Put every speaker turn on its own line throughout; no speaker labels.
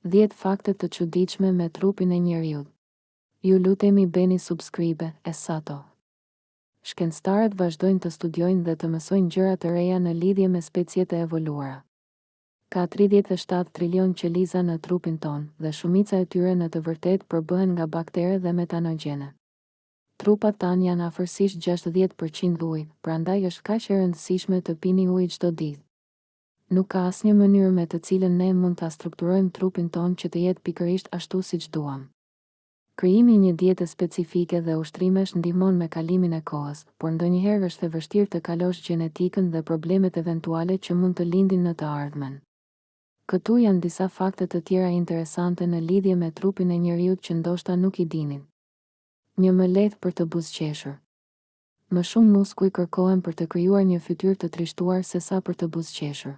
Dhjetë fakte të çuditshme me trupin e njeriut. Ju lutemi bëni subscribe, e sato. Shkencëtarët vazhdojnë të studiojnë dhe të mësojnë gjëra të reja në lidhje me speciet e evoluara. Ka tridhjetë e shtatë trilion qeliza në trupin tonë, dhe shumica e tyre në të vërtetë përbëhen nga baktere dhe metanogjene. Trupat tanë janë afërsisht gjashtëdhjetë për qind ujë, prandaj është kaq e rëndësishme të pini ujë çdo ditë. Nuk ka asnjë mënyrë me të cilën ne mund ta strukturojmë trupin tonë që të jetë pikërisht ashtu siç duam. Krijimi i një diete specifike dhe ushtrimesh ndihmon me kalimin e kohës, por ndonjëherë është e vështirë të kalosh gjenetikën dhe problemet eventuale që mund të lindin në të ardhmen. Këtu janë disa fakte të tjera interesante në lidhje me trupin e njeriut që ndoshta nuk i dinin. Një më lehtë për të buzëqeshur. Më shumë muskuj kërkohen për të krijuar një fytyrë të trishtuar sesa për të buzëqeshur.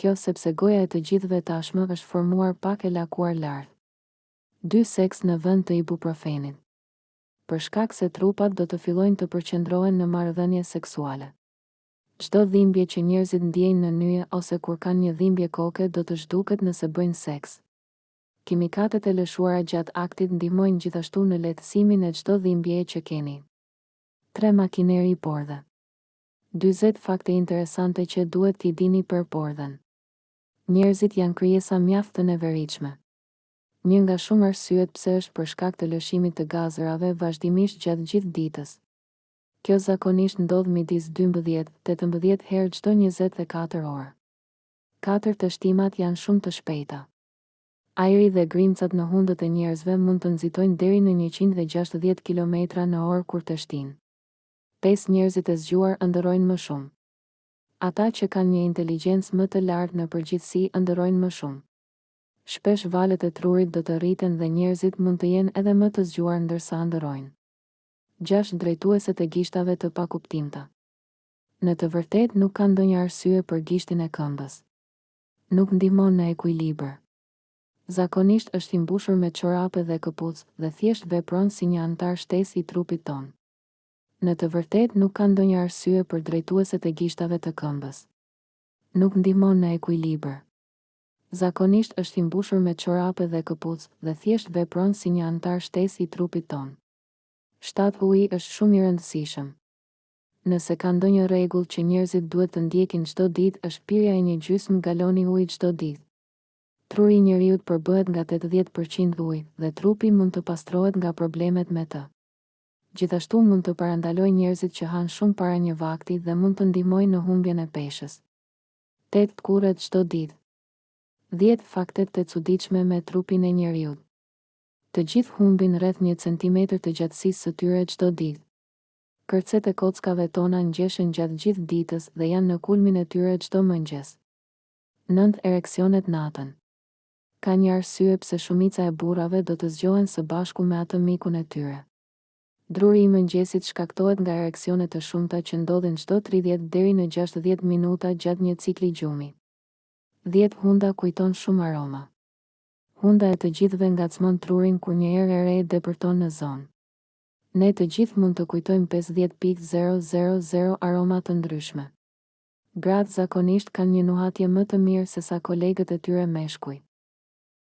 Kjo sepse goja e të gjithëve tashmë është formuar pak e lakuar lart. Dy seks në vend të ibuprofenit. Për shkak se trupat do të fillojnë të përqendrohen në marrëdhënie seksuale. Çdo dhimbje që njerëzit ndjejnë në nyje ose kur kanë një dhimbje koke do të zhduket nëse bëjnë seks. Kimikatet e lëshuara gjatë aktit ndihmojnë gjithashtu në lehtësimin e çdo dhimbjeje që keni. Tre makineri pordhe. Dyzet fakte interesante që duhet t'i dini për pordhën. Njerëzit janë krijesa mjaft të neveritshme. Një nga shumë arsyet pse është për shkak të lëshimit të gazërave vazhdimisht gjatë gjithë ditës. Kjo zakonisht ndodh midis dymbëdhjetë, tetëmbëdhjetë herë çdo njëzet e katër orë. Katër teshtimat janë shumë të shpejta. Ajri dhe grimcat në hundët e njerëzve mund të nxitojnë deri në njëqind e gjashtëdhjetë kilometra në orë kur teshtijnë. Pesë njerëzit e zgjuar ëndërrojnë më shumë. Ata që kanë një inteligjencë më të lartë në përgjithësi ëndërrojnë më shumë. Shpesh valët e trurit do të rriten dhe njerëzit mund të jenë edhe më të zgjuar ndërsa ëndërrojnë. Gjashtë drejtueset e gishtave të pakuptimta. Në të vërtetë nuk ka ndonjë arsye për gishtin e këmbës. Nuk ndihmon në ekuilibër. Zakonisht është i mbushur me çorape dhe këpucë dhe thjesht vepron si një anëtar shtesë i trupit tonë. Në të vërtetë nuk ka ndonjë arsye për drejtueset e gishtave të këmbës. Nuk ndihmon në ekuilibër. Zakonisht është i mbushur me çorape dhe këpucë dhe thjesht vepron si një anëtar shtesë i trupit tonë. Shtatë Uji është shumë i rëndësishëm. Nëse ka ndonjë rregull që njerëzit duhet të ndjekin çdo ditë është pirja e një gjysmë galoni ujë çdo ditë. Truri i njeriut përbëhet nga tetëdhjetë për qind ujë dhe trupi mund të pastrohet nga problemet me të. Gjithashtu mund të parandalojë njerëzit që hanë shumë para një vakti dhe mund të ndihmojë në humbjen e peshës. Tetë tkurre çdo ditë. Dhjetë faktet të çuditshme me trupin e njeriut. Të gjithë humbin rreth një centimetër të gjatësisë së tyre çdo ditë. Kërcet e kockave tona ngjeshen gjatë gjithë ditës dhe janë në kulmin e tyre çdo mëngjes. Nëntë ereksionet natën. Ka një arsye pse shumica e burrave do të zgjohen së bashku me atë mikun e tyre. Druri i mëngjesit shkaktohet nga ereksione të shumta që ndodhin çdo tridhjetë deri në gjashtëdhjetë minuta gjatë një cikli gjumi. Dhjetë hunda kujton shumë aroma. Hunda e të gjithëve ngacmon trurin kur një erë e re depërton në zonë. Ne të gjithë mund të kujtojmë pesëdhjetë pikë zero zero zero aroma të ndryshme. Gratë zakonisht kanë një nuhatje më të mirë sesa kolegët e tyre meshkuj.